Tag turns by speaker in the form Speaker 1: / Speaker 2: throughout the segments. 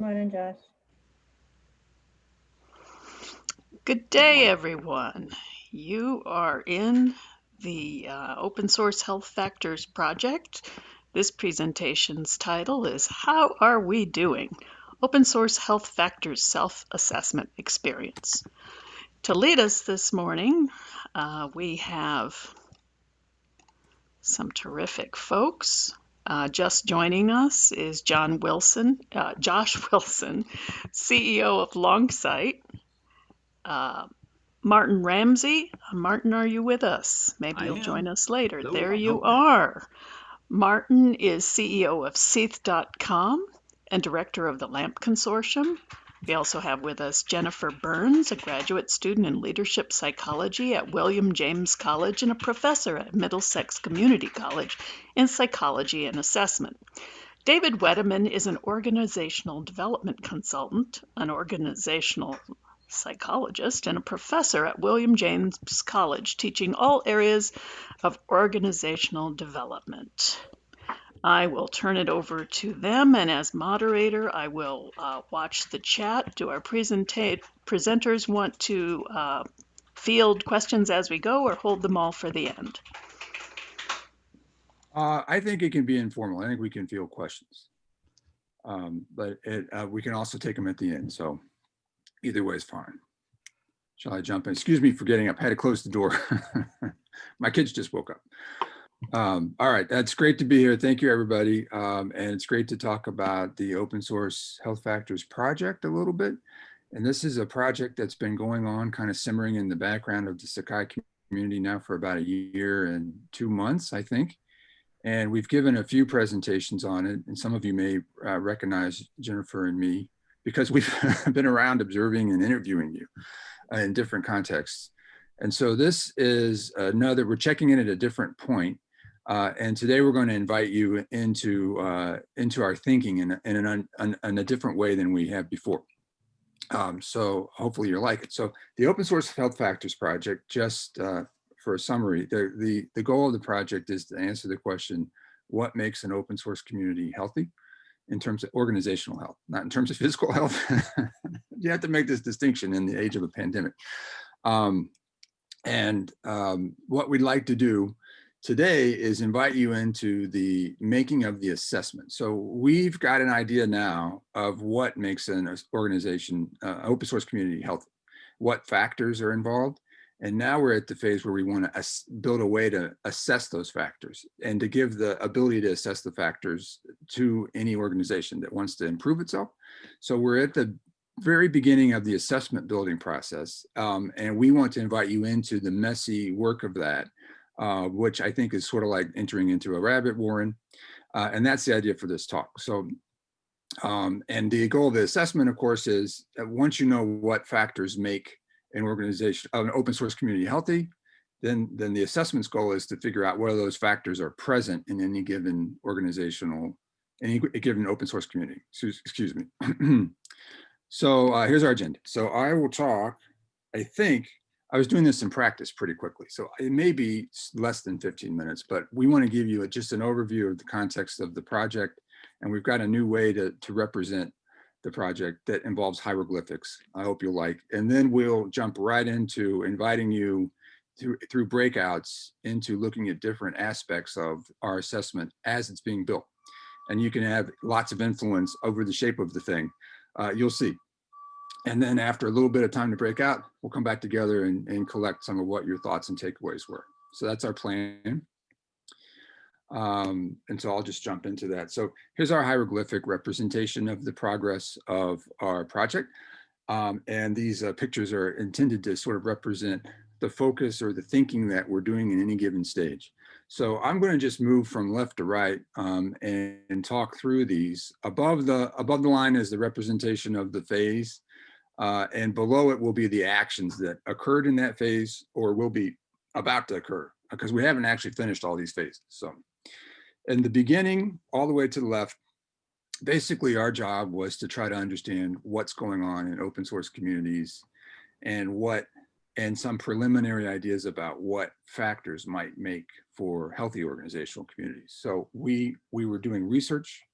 Speaker 1: Morning, Josh.
Speaker 2: Good day, everyone. You are in the uh, Open Source Health Factors project. This presentation's title is How Are We Doing? Open Source Health Factors Self-Assessment Experience. To lead us this morning, uh, we have some terrific folks. Uh, just joining us is John Wilson, uh, Josh Wilson, CEO of Longsight. Uh, Martin Ramsey. Martin, are you with us? Maybe
Speaker 3: I
Speaker 2: you'll
Speaker 3: am.
Speaker 2: join us later.
Speaker 3: Hello,
Speaker 2: there you are. Martin is CEO of Seath.com and director of the LAMP Consortium. We also have with us Jennifer Burns, a graduate student in leadership psychology at William James College and a professor at Middlesex Community College in psychology and assessment. David Wedeman is an organizational development consultant, an organizational psychologist, and a professor at William James College, teaching all areas of organizational development. I will turn it over to them, and as moderator, I will uh, watch the chat. Do our presenters want to uh, field questions as we go or hold them all for the end?
Speaker 4: Uh, I think it can be informal. I think we can field questions. Um, but it, uh, we can also take them at the end. So either way is fine. Shall I jump in? Excuse me for getting up. I had to close the door. My kids just woke up. Um, all right, that's great to be here. Thank you, everybody. Um, and it's great to talk about the open source health factors project a little bit. And this is a project that's been going on kind of simmering in the background of the Sakai community now for about a year and two months, I think. And we've given a few presentations on it. And some of you may uh, recognize Jennifer and me because we've been around observing and interviewing you uh, in different contexts. And so this is another, we're checking in at a different point. Uh, and today we're going to invite you into, uh, into our thinking in, a, in, an, in a different way than we have before. Um, so hopefully you like it. So the open source health factors project, just uh, for a summary, the, the, the goal of the project is to answer the question, what makes an open source community healthy? in terms of organizational health, not in terms of physical health. you have to make this distinction in the age of a pandemic. Um, and um, what we'd like to do today is invite you into the making of the assessment. So we've got an idea now of what makes an organization, uh, open source community healthy, what factors are involved, and now we're at the phase where we want to build a way to assess those factors and to give the ability to assess the factors to any organization that wants to improve itself. So we're at the very beginning of the assessment building process. Um, and we want to invite you into the messy work of that, uh, which I think is sort of like entering into a rabbit warren. Uh, and that's the idea for this talk. So um, and the goal of the assessment, of course, is that once you know what factors make an organization, an open source community healthy, then, then the assessment's goal is to figure out whether those factors are present in any given organizational, any given open source community, excuse me. so uh, here's our agenda. So I will talk, I think, I was doing this in practice pretty quickly, so it may be less than 15 minutes, but we want to give you a, just an overview of the context of the project, and we've got a new way to, to represent the project that involves hieroglyphics. I hope you'll like. And then we'll jump right into inviting you through, through breakouts into looking at different aspects of our assessment as it's being built. And you can have lots of influence over the shape of the thing. Uh, you'll see. And then after a little bit of time to break out, we'll come back together and, and collect some of what your thoughts and takeaways were. So that's our plan. Um, and so I'll just jump into that. So here's our hieroglyphic representation of the progress of our project. Um, and these uh, pictures are intended to sort of represent the focus or the thinking that we're doing in any given stage. So I'm going to just move from left to right um, and, and, talk through these. Above the above the line is the representation of the phase, uh, and below it will be the actions that occurred in that phase or will be about to occur because we haven't actually finished all these phases. So in the beginning, all the way to the left, basically our job was to try to understand what's going on in open source communities and what and some preliminary ideas about what factors might make for healthy organizational communities. So we we were doing research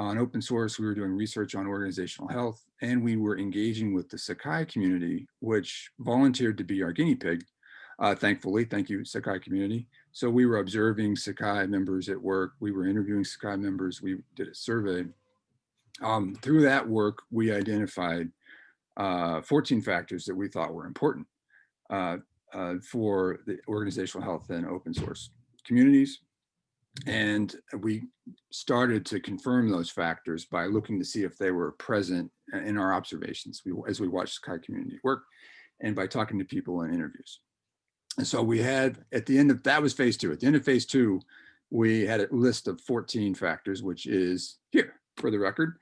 Speaker 4: On open source, we were doing research on organizational health, and we were engaging with the Sakai community, which volunteered to be our guinea pig. Uh, thankfully, thank you, Sakai community. So we were observing Sakai members at work. We were interviewing Sakai members. We did a survey. Um, through that work, we identified uh, 14 factors that we thought were important uh, uh, for the organizational health and open source communities. And we started to confirm those factors by looking to see if they were present in our observations as we watched Sakai community work and by talking to people in interviews. And so we had at the end of that was phase two. At the end of phase two, we had a list of 14 factors, which is here for the record.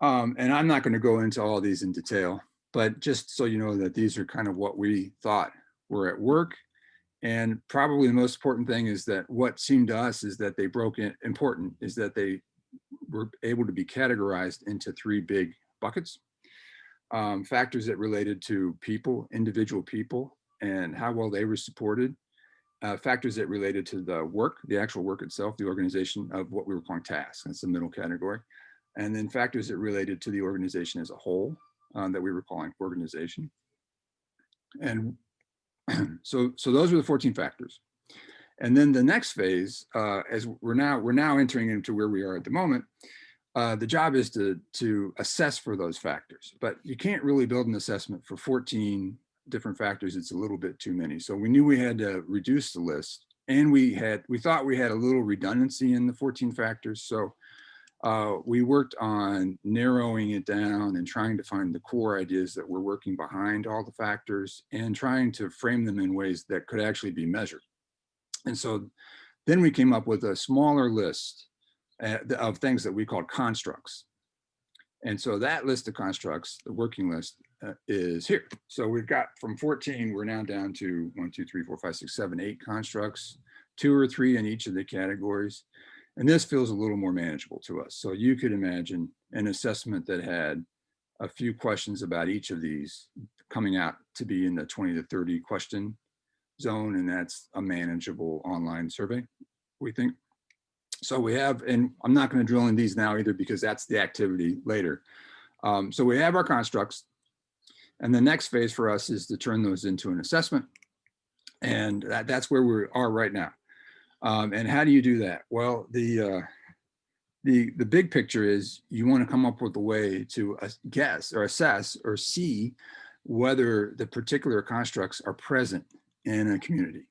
Speaker 4: Um, and I'm not going to go into all these in detail, but just so you know that these are kind of what we thought were at work. And probably the most important thing is that what seemed to us is that they broke in important is that they were able to be categorized into three big buckets. Um, factors that related to people, individual people, and how well they were supported. Uh, factors that related to the work, the actual work itself, the organization of what we were calling tasks. That's the middle category. And then factors that related to the organization as a whole um, that we were calling organization. And so, so those were the 14 factors. And then the next phase, uh, as we're now we're now entering into where we are at the moment, uh, the job is to to assess for those factors. But you can't really build an assessment for 14 different factors. It's a little bit too many. So we knew we had to reduce the list, and we had we thought we had a little redundancy in the 14 factors. So uh, we worked on narrowing it down and trying to find the core ideas that were working behind all the factors and trying to frame them in ways that could actually be measured. And so then we came up with a smaller list uh, of things that we called constructs. And so that list of constructs, the working list, uh, is here. So we've got from 14, we're now down to one, two, three, four, five, six, seven, eight constructs, two or three in each of the categories. And this feels a little more manageable to us. So you could imagine an assessment that had a few questions about each of these coming out to be in the 20 to 30 question zone. And that's a manageable online survey, we think. So we have, and I'm not going to drill in these now either because that's the activity later. Um, so we have our constructs. And the next phase for us is to turn those into an assessment. And that, that's where we are right now. Um, and how do you do that? Well, the, uh, the, the big picture is you want to come up with a way to guess or assess or see whether the particular constructs are present in a community.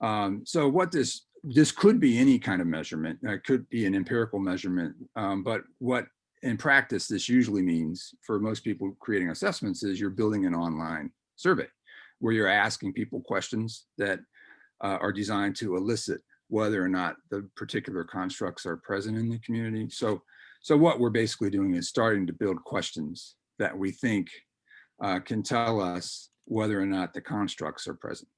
Speaker 4: Um, so what this this could be any kind of measurement. It could be an empirical measurement, um, but what in practice this usually means for most people creating assessments is you're building an online survey where you're asking people questions that uh, are designed to elicit whether or not the particular constructs are present in the community. So, so what we're basically doing is starting to build questions that we think uh, can tell us whether or not the constructs are present.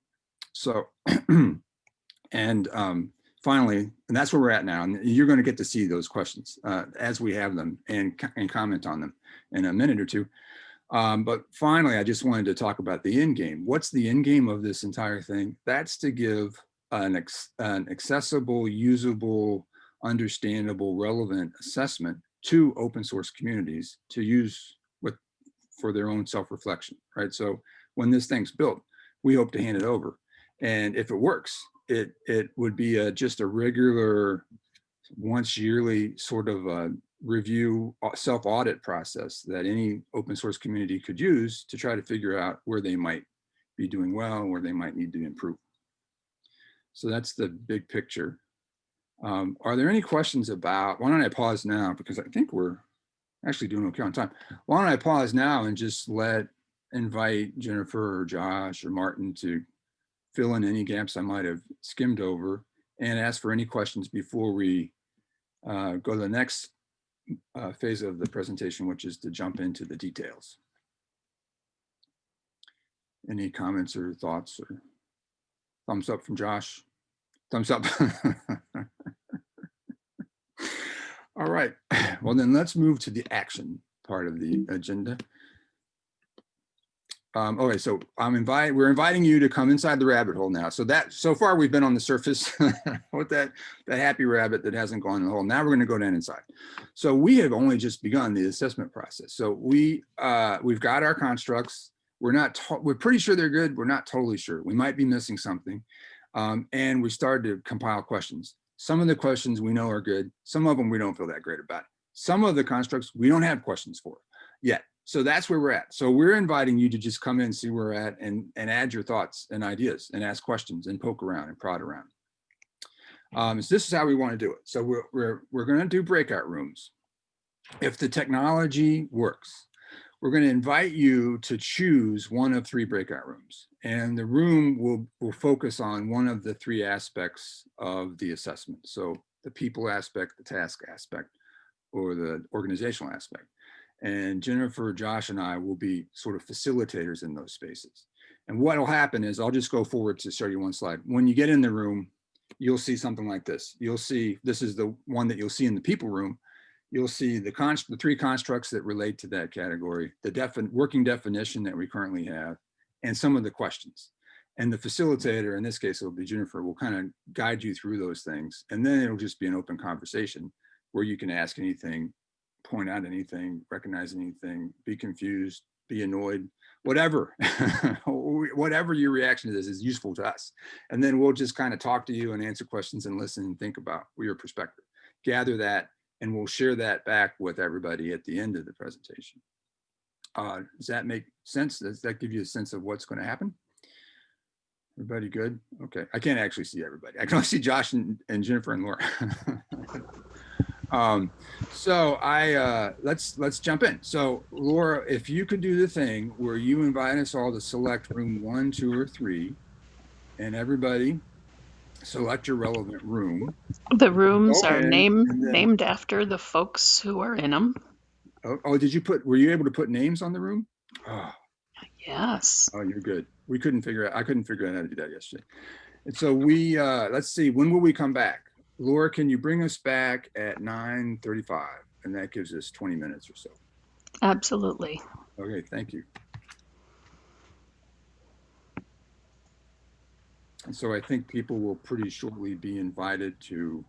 Speaker 4: So, and um, finally, and that's where we're at now, and you're going to get to see those questions uh, as we have them and, and comment on them in a minute or two. Um, but finally, I just wanted to talk about the end game. What's the end game of this entire thing? That's to give an, an accessible, usable, understandable, relevant assessment to open source communities to use with for their own self-reflection, right? So when this thing's built, we hope to hand it over. And if it works, it it would be a, just a regular once yearly sort of review uh, self-audit process that any open source community could use to try to figure out where they might be doing well, where they might need to improve. So that's the big picture. Um, are there any questions about, why don't I pause now because I think we're actually doing okay on time. Why don't I pause now and just let, invite Jennifer or Josh or Martin to fill in any gaps I might have skimmed over and ask for any questions before we uh, go to the next uh, phase of the presentation, which is to jump into the details. Any comments or thoughts or thumbs up from Josh? Thumbs up. All right. Well, then let's move to the action part of the agenda. Um, okay, so I'm inviting, we're inviting you to come inside the rabbit hole now. So that, so far we've been on the surface with that, that happy rabbit that hasn't gone in the hole. Now we're gonna go down inside. So we have only just begun the assessment process. So we, uh, we've got our constructs. We're not, we're pretty sure they're good. We're not totally sure. We might be missing something. Um, and we started to compile questions. Some of the questions we know are good. Some of them we don't feel that great about. Some of the constructs we don't have questions for yet. So that's where we're at. So we're inviting you to just come in, see where we're at and, and add your thoughts and ideas and ask questions and poke around and prod around. Um, so this is how we want to do it. So we're, we're, we're going to do breakout rooms. If the technology works, we're going to invite you to choose one of three breakout rooms. And the room will, will focus on one of the three aspects of the assessment. So the people aspect, the task aspect, or the organizational aspect. And Jennifer, Josh, and I will be sort of facilitators in those spaces. And what will happen is I'll just go forward to show you one slide. When you get in the room, you'll see something like this. You'll see, this is the one that you'll see in the people room. You'll see the the three constructs that relate to that category, the working definition that we currently have, and some of the questions. And the facilitator, in this case, it'll be Jennifer, will kind of guide you through those things. And then it'll just be an open conversation where you can ask anything, point out anything, recognize anything, be confused, be annoyed, whatever, whatever your reaction to this is useful to us. And then we'll just kind of talk to you and answer questions and listen and think about your perspective. Gather that and we'll share that back with everybody at the end of the presentation. Uh, does that make sense? Does that give you a sense of what's going to happen? Everybody good? Okay, I can't actually see everybody. I can only see Josh and, and Jennifer and Laura. um, so I uh, let's let's jump in. So Laura, if you could do the thing where you invite us all to select room one, two, or three, and everybody select your relevant room.
Speaker 2: The rooms are
Speaker 4: in
Speaker 2: named
Speaker 4: then-
Speaker 2: named after the folks who are in them.
Speaker 4: Oh, oh, did you put? Were you able to put names on the room? Oh,
Speaker 2: Yes.
Speaker 4: Oh, you're good. We couldn't figure out, I couldn't figure out how to do that yesterday. And so we, uh, let's see, when will we come back? Laura, can you bring us back at nine thirty-five? And that gives us twenty minutes or so.
Speaker 2: Absolutely.
Speaker 4: Okay, thank you. And so I think people will pretty shortly be invited to,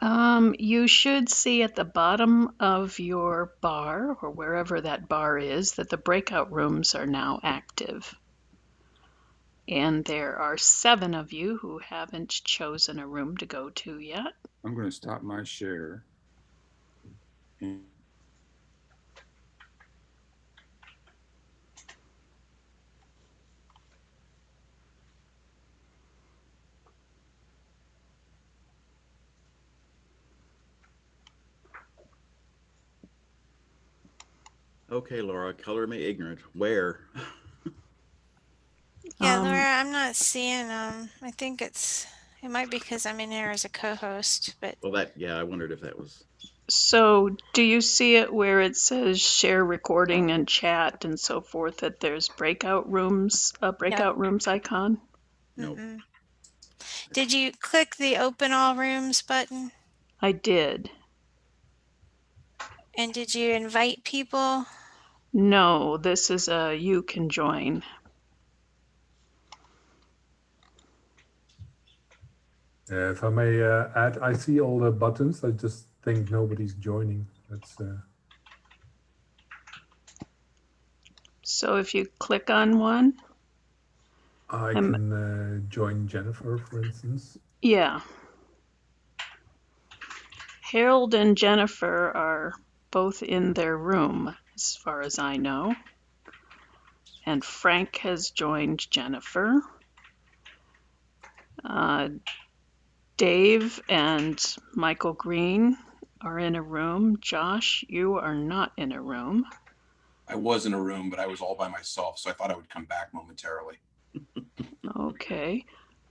Speaker 2: Um, you should see at the bottom of your bar or wherever that bar is that the breakout rooms are now active. And there are seven of you who haven't chosen a room to go to yet.
Speaker 4: I'm going to stop my share. And
Speaker 1: Okay, Laura, color me ignorant. Where?
Speaker 3: Yeah,
Speaker 2: Um,
Speaker 3: Laura, I'm not seeing um I think it's it might be because I'm in here as a co-host, but
Speaker 1: Well, that, yeah, I wondered if that was,
Speaker 2: So, do you see it where it says share recording and chat and so forth that there's breakout rooms, a breakout rooms icon?
Speaker 1: Nope.
Speaker 3: mm-mm. Did you click the open all rooms button?
Speaker 2: I did.
Speaker 3: And did you invite people?
Speaker 2: No, this is a you can join.
Speaker 5: Uh, if I may uh, add, I see all the buttons. I just think nobody's joining. That's uh,
Speaker 2: So if you click on one,
Speaker 5: I
Speaker 2: Um,
Speaker 5: can uh, join Jennifer, for instance.
Speaker 2: yeah. Harold and Jennifer are both in their room, as far as I know. And Frank has joined Jennifer. Uh, Dave and Michael Green are in a room. Josh, you are not in a room.
Speaker 6: I was in a room, but I was all by myself, so I thought I would come back momentarily.
Speaker 2: Okay.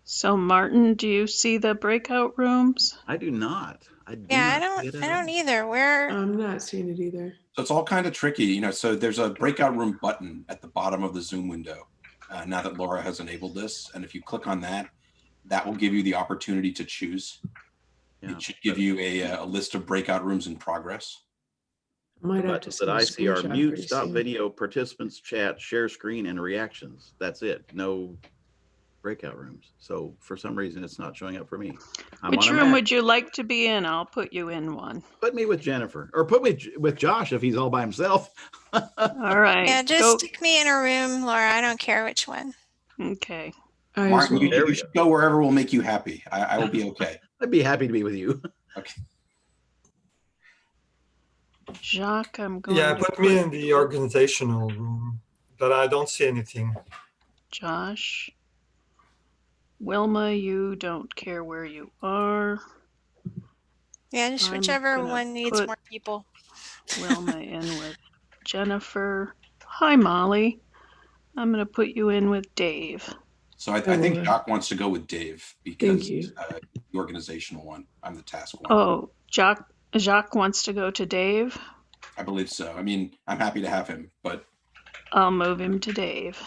Speaker 2: So, Martin, do you see the breakout rooms?
Speaker 1: I do not. I do
Speaker 3: Yeah, I don't I don't either. Where
Speaker 7: I'm not seeing it either.
Speaker 6: So it's all kind of tricky, you know. So there's a breakout room button at the bottom of the Zoom window. Uh, now that Laura has enabled this, and if you click on that, that will give you the opportunity to choose.
Speaker 1: Yeah.
Speaker 6: It should give you a, uh, a list of breakout rooms in progress.
Speaker 7: Might have to
Speaker 1: buttons
Speaker 7: send
Speaker 1: that
Speaker 7: a
Speaker 1: I see are mute, stop video, participants, chat, share screen, and reactions. That's it. No breakout rooms. So for some reason, it's not showing up for me. I'm
Speaker 2: Which room would you like to be in? I'll put you in one.
Speaker 1: Put me with Jennifer, or put me with Josh if he's all by himself.
Speaker 2: All right.
Speaker 3: Yeah, just
Speaker 2: go-
Speaker 3: stick me in a room, Laura. I don't care which one.
Speaker 2: Okay.
Speaker 7: I as
Speaker 6: Martin, you.
Speaker 1: There
Speaker 6: you should go wherever will make you happy. I, I will be okay.
Speaker 1: I'd be happy to be with you. Okay.
Speaker 2: Jacques, I'm going
Speaker 8: Yeah,
Speaker 2: to
Speaker 8: put me in the organizational room, but I don't see anything.
Speaker 2: Josh. Wilma, you don't care where you are.
Speaker 3: Yeah, just
Speaker 2: I'm
Speaker 3: whichever one needs more people.
Speaker 2: Wilma in with Jennifer. Hi, Molly. I'm going to put you in with Dave.
Speaker 6: So I, I think
Speaker 7: Laura.
Speaker 6: Doc wants to go with Dave because
Speaker 7: you.
Speaker 6: uh, the organizational one. I'm the task one.
Speaker 2: Oh, Jacques, Jacques wants to go to Dave.
Speaker 6: I believe so. I mean, I'm happy to have him, but
Speaker 2: I'll move him to Dave.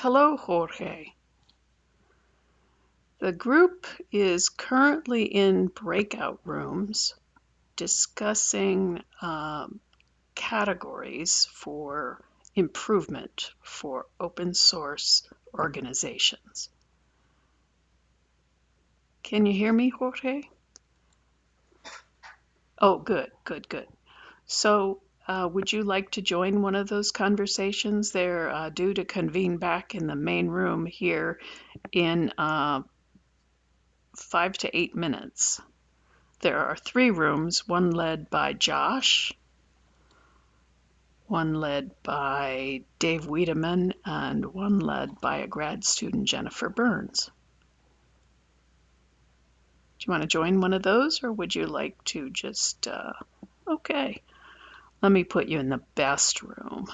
Speaker 2: Hello, Jorge. The group is currently in breakout rooms discussing um, categories for improvement for open source organizations. Can you hear me, Jorge? Oh, good, good, good. So, uh, would you like to join one of those conversations? They're uh, due to convene back in the main room here in uh, five to eight minutes. There are three rooms, one led by Josh, one led by Dave Wiedemann, and one led by a grad student, Jennifer Burns. Do you want to join one of those, or would you like to just, uh, okay, let me put you in the best room.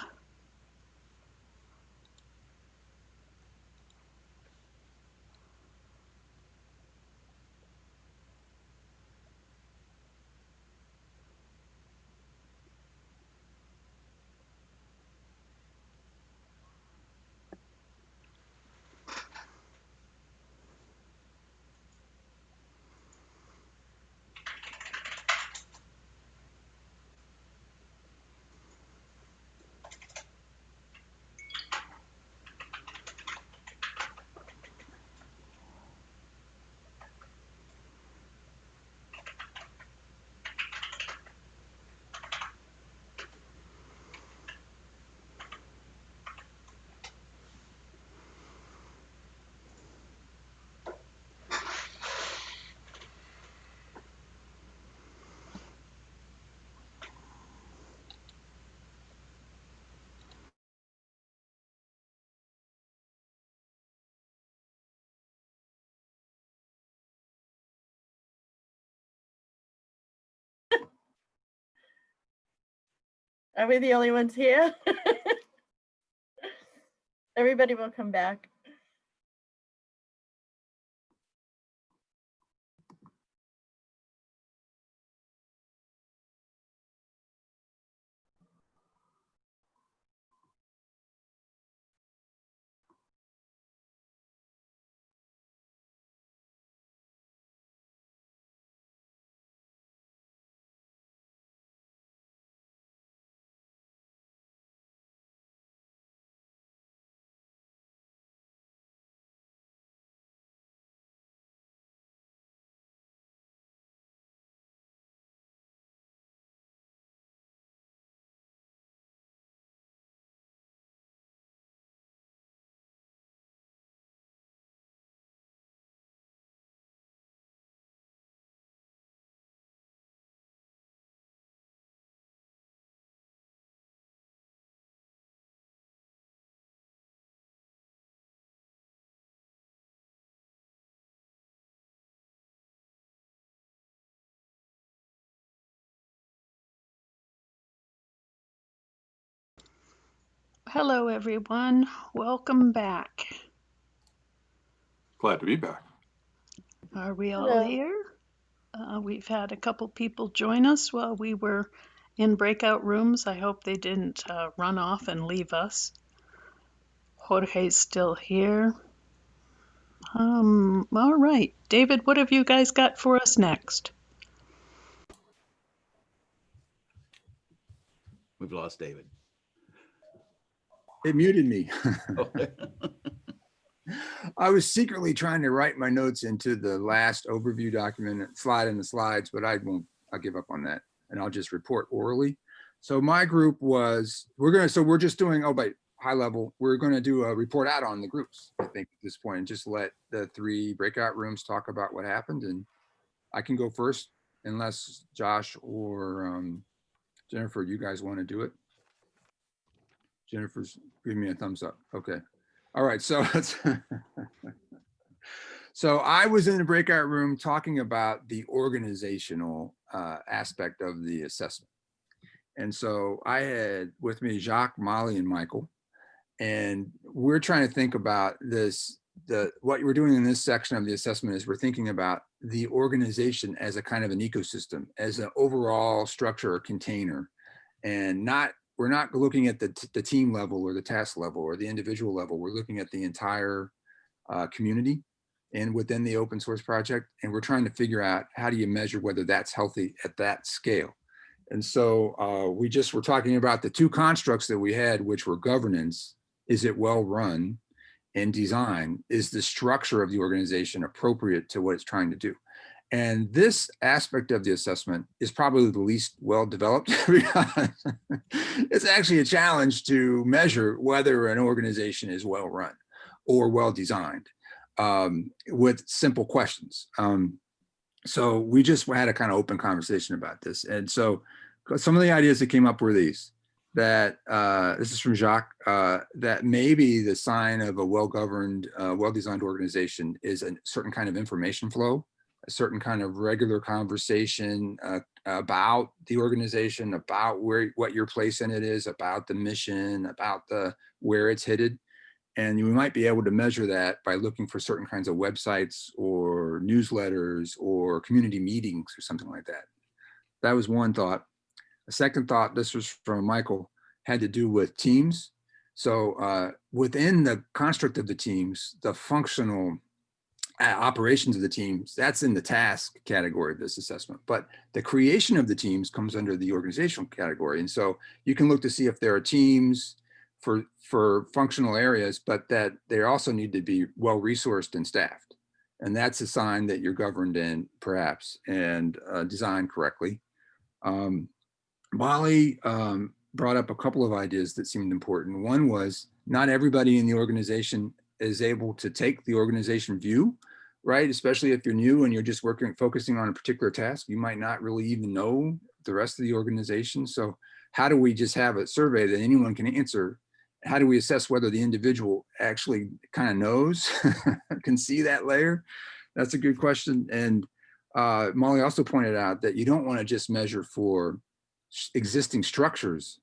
Speaker 9: Are we the only ones here? Everybody will come back.
Speaker 2: Hello, everyone. Welcome back.
Speaker 7: Glad to be back.
Speaker 2: Are we all
Speaker 9: Hello.
Speaker 2: here? Uh, we've had a couple people join us while we were in breakout rooms. I hope they didn't uh, run off and leave us. Jorge's still here. Um, all right. David, what have you guys got for us next?
Speaker 1: We've lost David.
Speaker 4: It muted me.
Speaker 1: Oh,
Speaker 4: I was secretly trying to write my notes into the last overview document, slide in the slides, but I won't, I'll give up on that and I'll just report orally. So my group was, we're gonna, so we're just doing, oh, but high level, we're gonna do a report out on the groups, I think at this point, and just let the three breakout rooms talk about what happened and I can go first unless Josh or um, Jennifer, you guys want to do it? Jennifer's giving me a thumbs up. Okay. All right, so. So I was in the breakout room talking about the organizational uh, aspect of the assessment. And so I had with me Jacques, Molly, and Michael. And we're trying to think about this, the what we're doing in this section of the assessment is we're thinking about the organization as a kind of an ecosystem, as an overall structure or container. And not, we're not looking at the, the team level or the task level or the individual level. We're looking at the entire uh, community and within the open source project. And we're trying to figure out how do you measure whether that's healthy at that scale. And so uh, we just were talking about the two constructs that we had, which were governance, is it well run? And design, is the structure of the organization appropriate to what it's trying to do? And this aspect of the assessment is probably the least well developed because it's actually a challenge to measure whether an organization is well run or well designed um, with simple questions. Um, so we just had a kind of open conversation about this. And so some of the ideas that came up were these, that uh, this is from Jacques, uh, that maybe the sign of a well-governed, uh, well-designed organization is a certain kind of information flow, a certain kind of regular conversation uh, about the organization, about where what your place in it is, about the mission, about the where it's headed. And you might be able to measure that by looking for certain kinds of websites or newsletters or community meetings or something like that. That was one thought. A second thought, this was from Michael, had to do with teams. So uh, within the construct of the teams, the functional operations of the teams, that's in the task category of this assessment. But the creation of the teams comes under the organizational category. And so you can look to see if there are teams for, for functional areas, but that they also need to be well resourced and staffed. And that's a sign that you're governed in perhaps and uh, designed correctly. Um, Molly um, brought up a couple of ideas that seemed important. One was not everybody in the organization is able to take the organization view, right? Especially if you're new and you're just working, focusing on a particular task, you might not really even know the rest of the organization. So how do we just have a survey that anyone can answer? How do we assess whether the individual actually kind of knows, can see that layer? That's a good question. And uh, Molly also pointed out that you don't want to just measure for existing structures,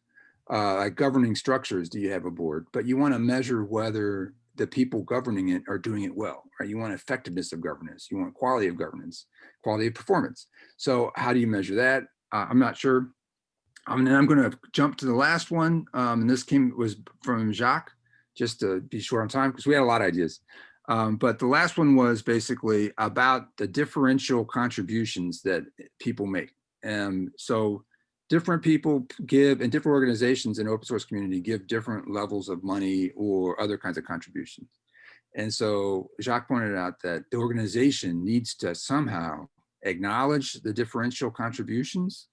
Speaker 4: uh, like governing structures, do you have a board? But you want to measure whether the people governing it are doing it well, right? You want effectiveness of governance, you want quality of governance, quality of performance. So how do you measure that? Uh, I'm not sure. Um, and I'm going to jump to the last one. Um, and this came was from Jacques, just to be short on time, because we had a lot of ideas. Um, but the last one was basically about the differential contributions that people make. And so different people give and different organizations in open source community give different levels of money or other kinds of contributions. And so Jacques pointed out that the organization needs to somehow acknowledge the differential contributions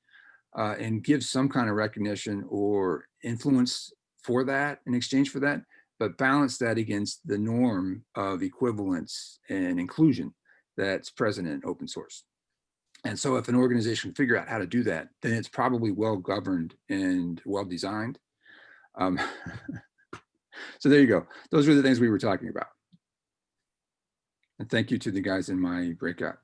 Speaker 4: uh, and give some kind of recognition or influence for that in exchange for that, but balance that against the norm of equivalence and inclusion that's present in open source. And so if an organization figure out how to do that, then it's probably well governed and well designed. Um, so there you go. Those were the things we were talking about. And thank you to the guys in my breakout.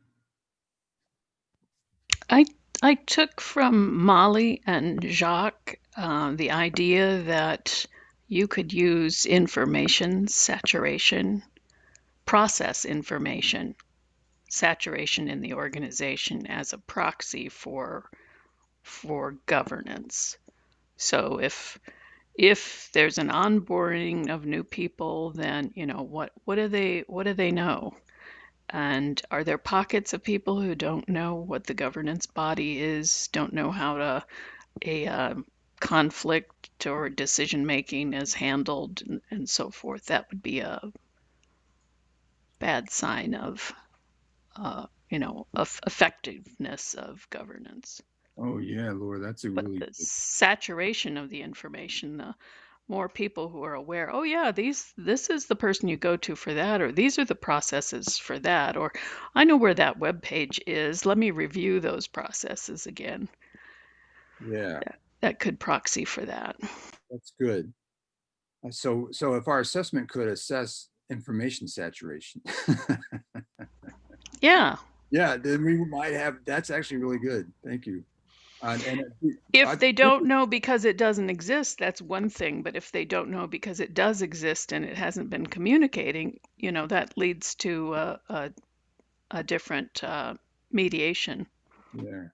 Speaker 2: I I took from Molly and Jacques uh, the idea that you could use information saturation, process information saturation in the organization as a proxy for for governance. So if if there's an onboarding of new people, then you know what what do they what do they know? And are there pockets of people who don't know what the governance body is, don't know how to a uh, conflict or decision making is handled and, and so forth? That would be a bad sign of uh, you know of effectiveness of governance.
Speaker 4: Oh, yeah, Laura, that's a
Speaker 2: But
Speaker 4: really,
Speaker 2: the
Speaker 4: good-
Speaker 2: saturation of the information, the more people who are aware, oh yeah, these this is the person you go to for that, or these are the processes for that, or I know where that web page is. Let me review those processes again.
Speaker 4: yeah,
Speaker 2: That could proxy for that.
Speaker 4: that's good. Uh, So, so if our assessment could assess information saturation.
Speaker 2: Yeah.
Speaker 4: Yeah, then we might have, that's actually really good. Thank you. Uh, And uh, I
Speaker 2: If they don't know because it doesn't exist, that's one thing. But if they don't know because it does exist and it hasn't been communicating, you know, that leads to a, a, a different uh, mediation.
Speaker 4: Yeah.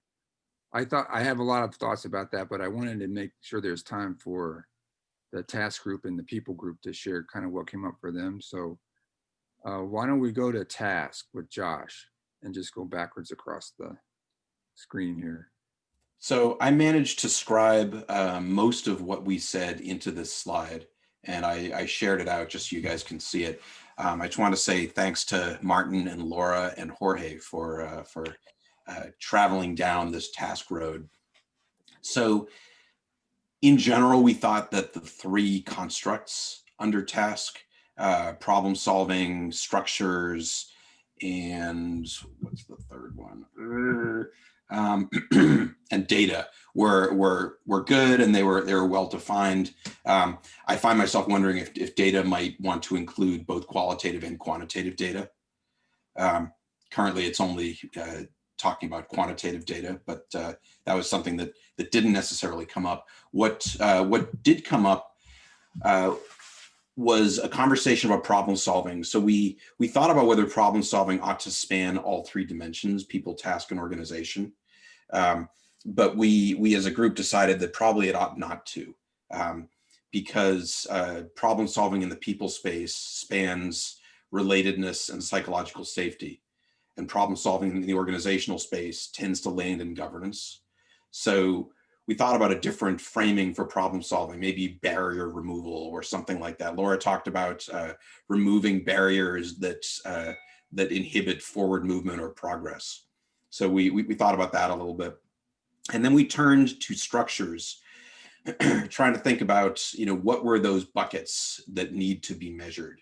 Speaker 4: I thought, I have a lot of thoughts about that, but I wanted to make sure there's time for the task group and the people group to share kind of what came up for them. So uh, why don't we go to task with Josh and just go backwards across the screen here?
Speaker 6: So I managed to scribe uh, most of what we said into this slide, and I, I shared it out just so you guys can see it. Um, I just want to say thanks to Martin and Laura and Jorge for uh, for uh, traveling down this task road. So in general, we thought that the three constructs under task, uh, problem solving, structures, and what's the third one? Um, and data were were were good and they were they were well defined. Um, I find myself wondering if, if data might want to include both qualitative and quantitative data. Um, currently, it's only uh, talking about quantitative data, but uh, that was something that that didn't necessarily come up. What uh, what did come up uh, was a conversation about problem solving. So we we thought about whether problem solving ought to span all three dimensions: people, task, and organization. Um, but we we as a group decided that probably it ought not to, um, because uh, problem solving in the people space spans relatedness and psychological safety, and problem solving in the organizational space tends to land in governance. So we thought about a different framing for problem solving, maybe barrier removal or something like that. Laura talked about uh, removing barriers that uh, that inhibit forward movement or progress. So we, we, we thought about that a little bit. And then we turned to structures, trying to think about, you know, what were those buckets that need to be measured?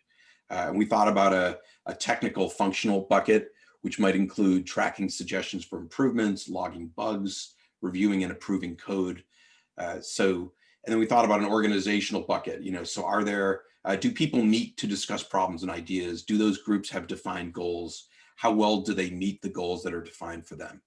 Speaker 6: Uh, and we thought about a, a technical functional bucket, which might include tracking suggestions for improvements, logging bugs, reviewing and approving code. Uh, so, and then we thought about an organizational bucket, you know, so are there, uh, do people meet to discuss problems and ideas? Do those groups have defined goals? how well do they meet the goals that are defined for them?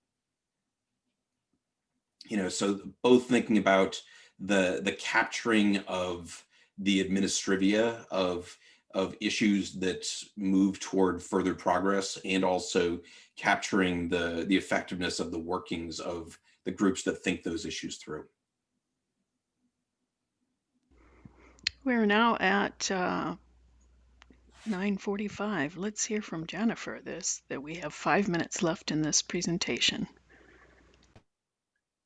Speaker 6: You know, so both thinking about the the capturing of the administrivia of of issues that move toward further progress and also capturing the the effectiveness of the workings of the groups that think those issues through.
Speaker 2: We're now at uh, 9:45. Let's hear from Jennifer. This that we have five minutes left in this presentation.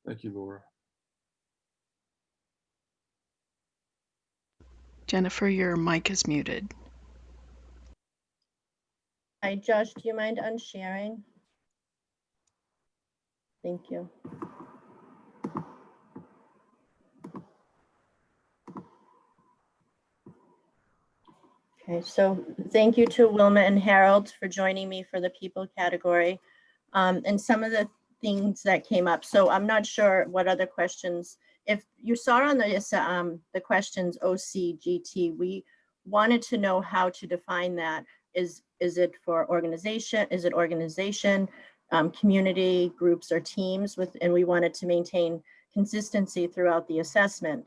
Speaker 4: Thank you, Laura.
Speaker 2: Jennifer, your mic is muted.
Speaker 9: Hi, Josh, do you mind unsharing? Thank you. Okay, so thank you to Wilma and Harold for joining me for the people category. Um, and some of the things that came up. So I'm not sure what other questions. If you saw on the, um, the questions OC, GT, we wanted to know how to define that. Is, is it for organization? Is it organization, um, community, groups or teams with, and we wanted to maintain consistency throughout the assessment.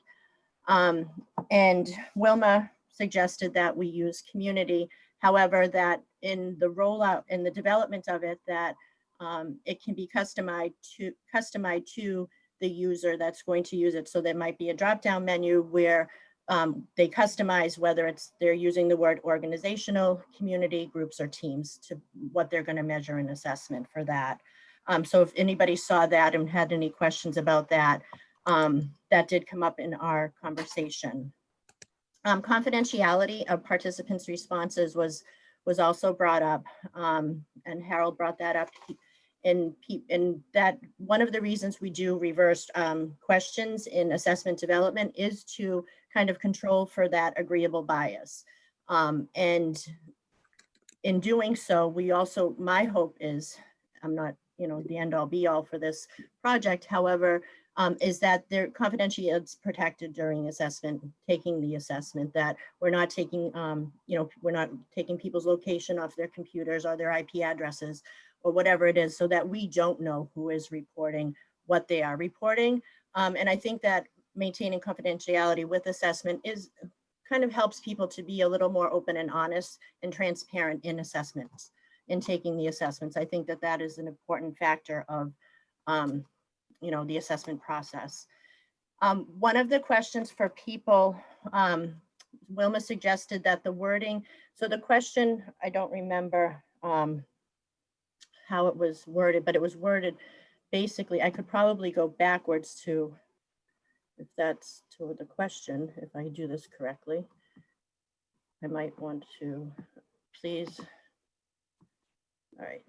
Speaker 9: Um, and Wilma suggested that we use community. However, that in the rollout and the development of it, that um, it can be customized to customized to the user that's going to use it. So there might be a drop-down menu where um, they customize whether it's they're using the word organizational, community, groups, or teams to what they're going to measure in assessment for that. Um, so if anybody saw that and had any questions about that, um, that did come up in our conversation. Um, confidentiality of participants' responses was was also brought up, um, and Harold brought that up. And that one of the reasons we do reversed um, questions in assessment development is to kind of control for that agreeable bias. Um, and in doing so, we also, my hope is, I'm not, you know, the end all be all for this project. However, um, is that their confidentiality is protected during assessment, taking the assessment, that we're not taking, um, you know, we're not taking people's location off their computers or their IP addresses or whatever it is, so that we don't know who is reporting what they are reporting. Um, and I think that maintaining confidentiality with assessment is kind of helps people to be a little more open and honest and transparent in assessments, in taking the assessments. I think that that is an important factor of, um, you know, the assessment process. Um, one of the questions for people, um, Wilma suggested that the wording, so the question, I don't remember um, how it was worded, but it was worded basically, I could probably go backwards to, if that's to the question, if I do this correctly. I might want to, please. All right,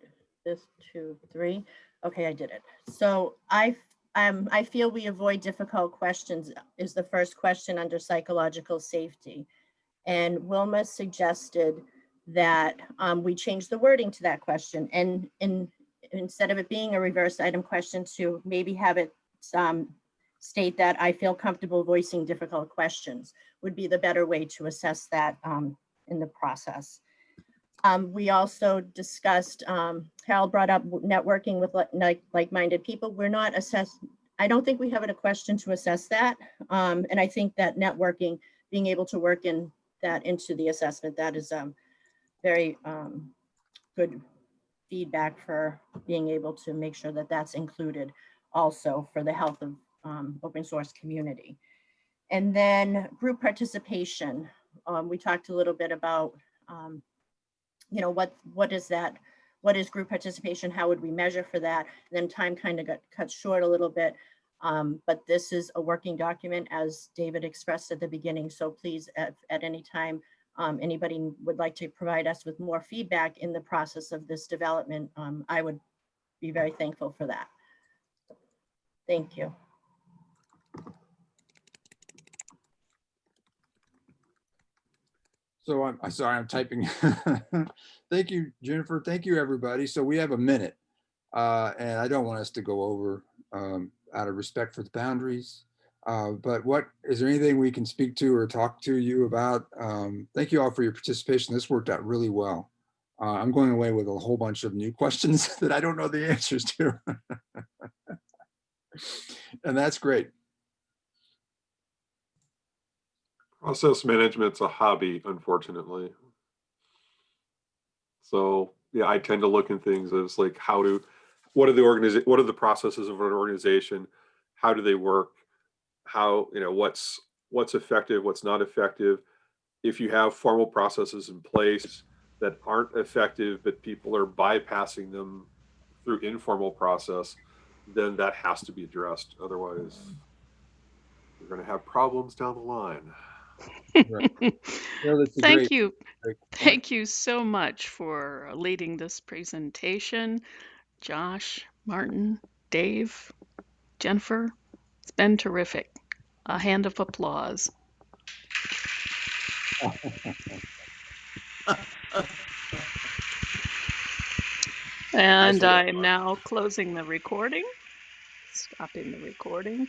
Speaker 9: this two, three. Okay, I did it. So I, um, I feel we avoid difficult questions is the first question under psychological safety. And Wilma suggested that um, we change the wording to that question and in, instead of it being a reverse item question to maybe have it um, state that I feel comfortable voicing difficult questions would be the better way to assess that um, in the process. Um, we also discussed, um, Harold brought up networking with like, like-minded people. We're not assess. I don't think we have a question to assess that. Um, and I think that networking, being able to work in that into the assessment, that is um, very um, good feedback for being able to make sure that that's included also for the health of um, open source community. And then group participation. Um, we talked a little bit about, um, you know, what what is that? What is group participation? How would we measure for that? And then time kind of got cut short a little bit. Um, but this is a working document as David expressed at the beginning. So please, at, at any time, um, anybody would like to provide us with more feedback in the process of this development, um, I would be very thankful for that. Thank you.
Speaker 4: So I'm, I'm sorry, I'm typing. Thank you, Jennifer. Thank you, everybody. So we have a minute. Uh, and I don't want us to go over um, out of respect for the boundaries. Uh, but what is there anything we can speak to or talk to you about? Um, thank you all for your participation. This worked out really well. Uh, I'm going away with a whole bunch of new questions that I don't know the answers to. and that's great.
Speaker 7: Process management's a hobby, unfortunately. So yeah, I tend to look in things as like how to, what are the organization, what are the processes of an organization? How do they work? How, you know, what's what's effective, what's not effective. If you have formal processes in place that aren't effective, but people are bypassing them through informal process, then that has to be addressed. Otherwise, you're going to have problems down the line.
Speaker 4: Right. No, that's a
Speaker 2: Thank
Speaker 4: great-
Speaker 2: you.
Speaker 4: great point.
Speaker 2: Thank you so much for leading this presentation. Josh, Martin, Dave, Jennifer, it's been terrific. A hand of applause. And I'm
Speaker 1: done.
Speaker 2: now closing the recording, stopping the recording.